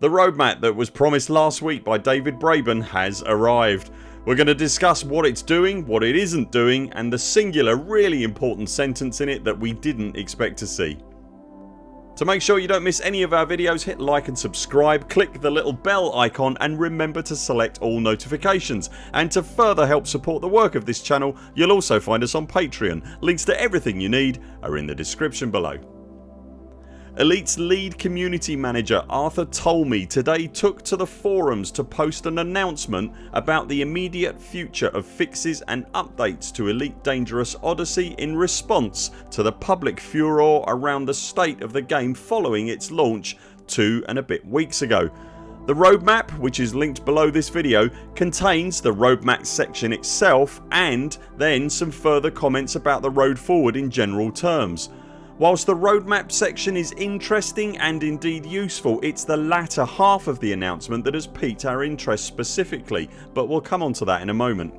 The roadmap that was promised last week by David Braben has arrived. We're going to discuss what it's doing, what it isn't doing and the singular really important sentence in it that we didn't expect to see. To make sure you don't miss any of our videos hit like and subscribe, click the little bell icon and remember to select all notifications and to further help support the work of this channel you'll also find us on Patreon. Links to everything you need are in the description below. Elite's lead community manager Arthur Tolmie today took to the forums to post an announcement about the immediate future of fixes and updates to Elite Dangerous Odyssey in response to the public furore around the state of the game following its launch two and a bit weeks ago. The roadmap which is linked below this video contains the roadmap section itself and then some further comments about the road forward in general terms. Whilst the roadmap section is interesting and indeed useful it's the latter half of the announcement that has piqued our interest specifically but we'll come on to that in a moment.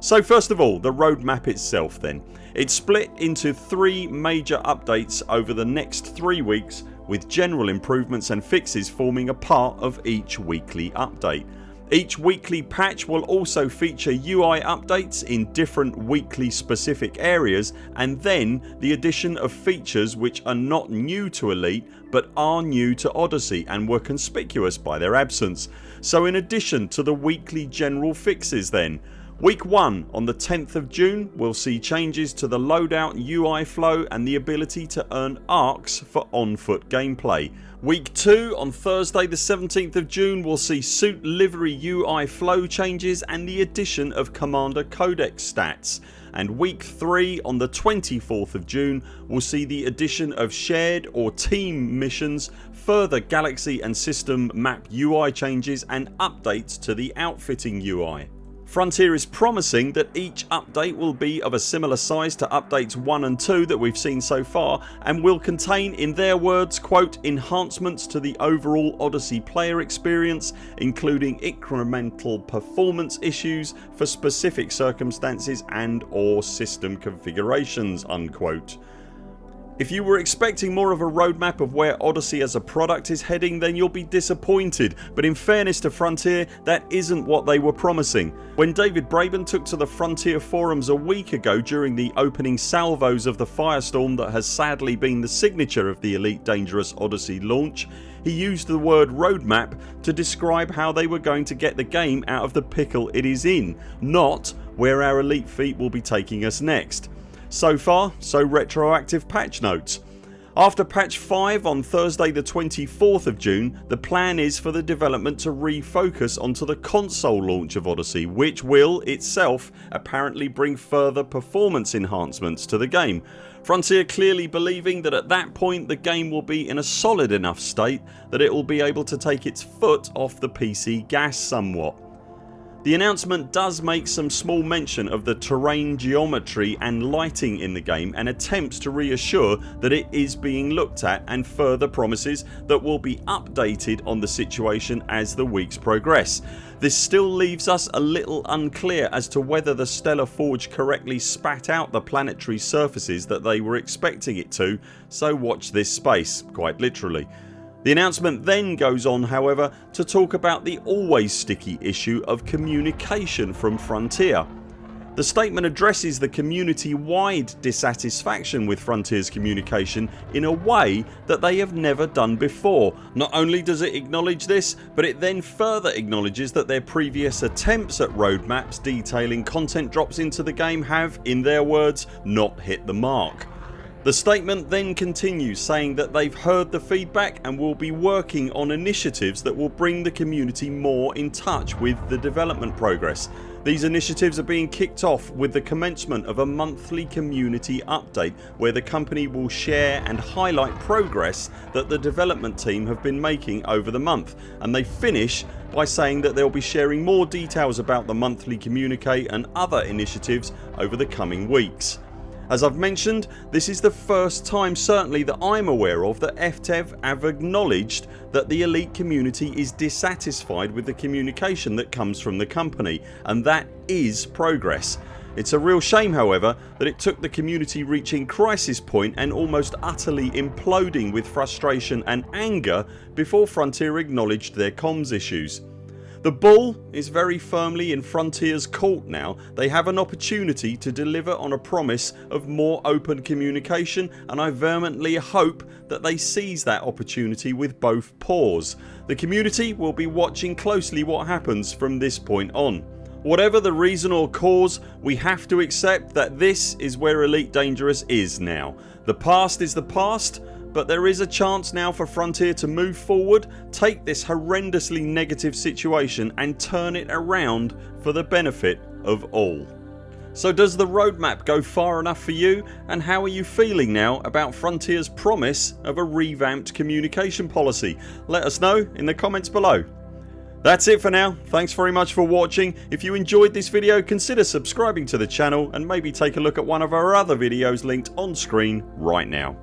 So first of all the roadmap itself then. It's split into three major updates over the next 3 weeks with general improvements and fixes forming a part of each weekly update. Each weekly patch will also feature UI updates in different weekly specific areas and then the addition of features which are not new to Elite but are new to Odyssey and were conspicuous by their absence. So in addition to the weekly general fixes then Week 1 on the 10th of June will see changes to the loadout UI flow and the ability to earn ARX for on foot gameplay. Week 2 on Thursday the 17th of June will see suit livery UI flow changes and the addition of Commander Codex stats and week 3 on the 24th of June will see the addition of shared or team missions, further galaxy and system map UI changes and updates to the outfitting UI. Frontier is promising that each update will be of a similar size to updates 1 and 2 that we've seen so far and will contain in their words quote enhancements to the overall Odyssey player experience including incremental performance issues for specific circumstances and or system configurations unquote. If you were expecting more of a roadmap of where Odyssey as a product is heading then you'll be disappointed but in fairness to Frontier that isn't what they were promising. When David Braben took to the Frontier forums a week ago during the opening salvos of the firestorm that has sadly been the signature of the Elite Dangerous Odyssey launch he used the word roadmap to describe how they were going to get the game out of the pickle it is in not where our elite feet will be taking us next. So far so retroactive patch notes. After patch 5 on Thursday the 24th of June the plan is for the development to refocus onto the console launch of Odyssey which will itself apparently bring further performance enhancements to the game. Frontier clearly believing that at that point the game will be in a solid enough state that it will be able to take its foot off the PC gas somewhat. The announcement does make some small mention of the terrain geometry and lighting in the game and attempts to reassure that it is being looked at and further promises that will be updated on the situation as the weeks progress. This still leaves us a little unclear as to whether the Stellar Forge correctly spat out the planetary surfaces that they were expecting it to so watch this space quite literally. The announcement then goes on however to talk about the always sticky issue of communication from Frontier. The statement addresses the community wide dissatisfaction with Frontiers communication in a way that they have never done before. Not only does it acknowledge this but it then further acknowledges that their previous attempts at roadmaps detailing content drops into the game have, in their words, not hit the mark. The statement then continues saying that they've heard the feedback and will be working on initiatives that will bring the community more in touch with the development progress. These initiatives are being kicked off with the commencement of a monthly community update where the company will share and highlight progress that the development team have been making over the month and they finish by saying that they'll be sharing more details about the monthly communique and other initiatives over the coming weeks. As I've mentioned this is the first time certainly that I'm aware of that FDEV have acknowledged that the elite community is dissatisfied with the communication that comes from the company and that is progress. It's a real shame however that it took the community reaching crisis point and almost utterly imploding with frustration and anger before Frontier acknowledged their comms issues. The ball is very firmly in Frontiers court now. They have an opportunity to deliver on a promise of more open communication and I vehemently hope that they seize that opportunity with both paws. The community will be watching closely what happens from this point on. Whatever the reason or cause we have to accept that this is where Elite Dangerous is now. The past is the past but there is a chance now for Frontier to move forward, take this horrendously negative situation and turn it around for the benefit of all. So does the roadmap go far enough for you and how are you feeling now about Frontiers promise of a revamped communication policy? Let us know in the comments below. That's it for now. Thanks very much for watching. If you enjoyed this video consider subscribing to the channel and maybe take a look at one of our other videos linked on screen right now.